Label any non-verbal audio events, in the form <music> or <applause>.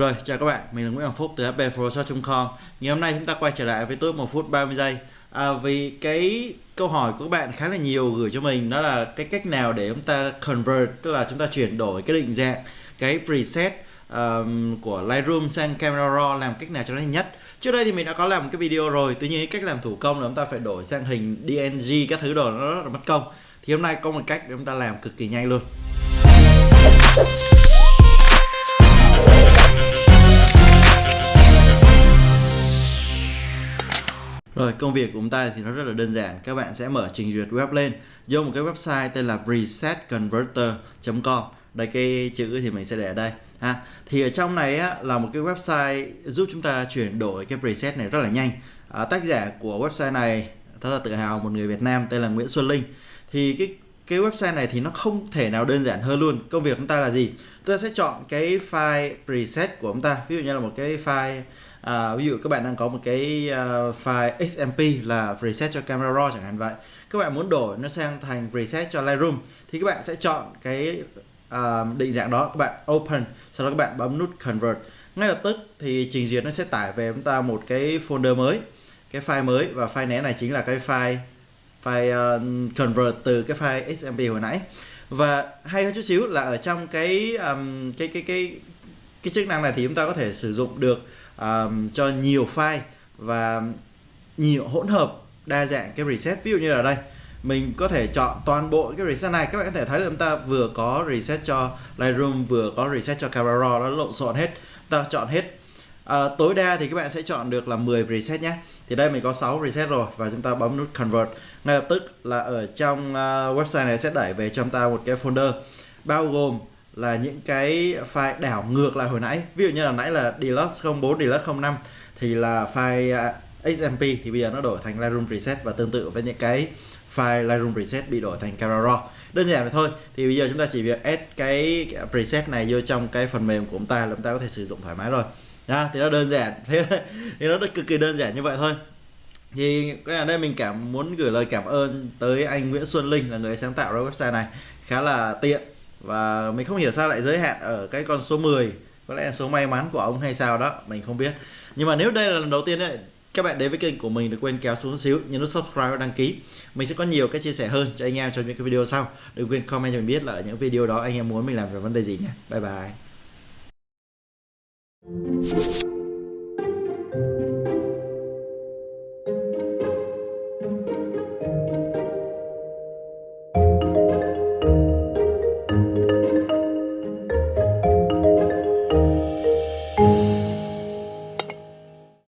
Rồi, chào các bạn, mình là Nguyễn Hoàng Phúc từ hpfotoshop.com Ngày hôm nay chúng ta quay trở lại với tôi 1 phút 30 giây. À, Vì cái câu hỏi của các bạn khá là nhiều gửi cho mình Đó là cái cách nào để chúng ta convert Tức là chúng ta chuyển đổi cái định dạng Cái preset um, của Lightroom sang Camera Raw Làm cách nào cho nó nhanh nhất. Trước đây thì mình đã có làm một cái video rồi Tuy nhiên cách làm thủ công là chúng ta phải đổi sang hình DNG Các thứ đồ nó rất là mất công. Thì hôm nay có một cách để chúng ta làm cực kỳ nhanh luôn. Rồi công việc của chúng ta thì nó rất là đơn giản. Các bạn sẽ mở trình duyệt web lên Vô một cái website tên là presetconverter.com Đây cái chữ thì mình sẽ để ở đây ha. Thì ở trong này á, là một cái website giúp chúng ta chuyển đổi cái preset này rất là nhanh. À, Tác giả của website này rất là tự hào một người Việt Nam tên là Nguyễn Xuân Linh. Thì cái cái website này thì nó không thể nào đơn giản hơn luôn. Công việc của chúng ta là gì? Chúng ta sẽ chọn cái file preset của chúng ta. Ví dụ như là một cái file à, ví dụ các bạn đang có một cái uh, file XMP là preset cho camera raw chẳng hạn vậy. Các bạn muốn đổi nó sang thành preset cho Lightroom thì các bạn sẽ chọn cái uh, định dạng đó. Các bạn open sau đó các bạn bấm nút convert. Ngay lập tức thì trình duyệt nó sẽ tải về chúng ta một cái folder mới cái file mới. Và file né này chính là cái file file uh, convert từ cái file XMP hồi nãy. Và hay hơn chút xíu là ở trong cái um, cái cái cái cái chức năng này thì chúng ta có thể sử dụng được um, cho nhiều file và nhiều hỗn hợp đa dạng cái reset. Ví dụ như là đây mình có thể chọn toàn bộ cái reset này. Các bạn có thể thấy là chúng ta vừa có reset cho Lightroom vừa có reset cho Camera Raw nó lộn xộn hết. Ta chọn hết. À, tối đa thì các bạn sẽ chọn được là 10 reset nhé. Thì đây mình có 6 reset rồi và chúng ta bấm nút convert. Ngay lập tức là ở trong uh, website này sẽ đẩy về cho chúng ta một cái folder bao gồm là những cái file đảo ngược lại hồi nãy. Ví dụ như là nãy là deluxe 04 deluxe 05 thì là file à, XMP thì bây giờ nó đổi thành Lightroom preset và tương tự với những cái file Lightroom preset bị đổi thành Camera Raw đơn giản vậy thôi, thì bây giờ chúng ta chỉ việc add cái preset này vô trong cái phần mềm của chúng ta là chúng ta có thể sử dụng thoải mái rồi. Nha thì nó đơn giản. Thế <laughs> thì nó cực kỳ đơn giản như vậy thôi. Thì cái ở đây mình cảm muốn gửi lời cảm ơn tới anh Nguyễn Xuân Linh là người sáng tạo ra website này. Khá là tiện và mình không hiểu sao lại giới hạn ở cái con số 10 có lẽ là số may mắn của ông hay sao đó, mình không biết. Nhưng mà nếu đây là lần đầu tiên đấy các bạn đến với kênh của mình đừng quên kéo xuống xíu nhấn nút subscribe và đăng ký. Mình sẽ có nhiều cái chia sẻ hơn cho anh em trong những cái video sau. Đừng quên comment cho mình biết là ở những video đó anh em muốn mình làm về vấn đề gì nhé. Bye bye.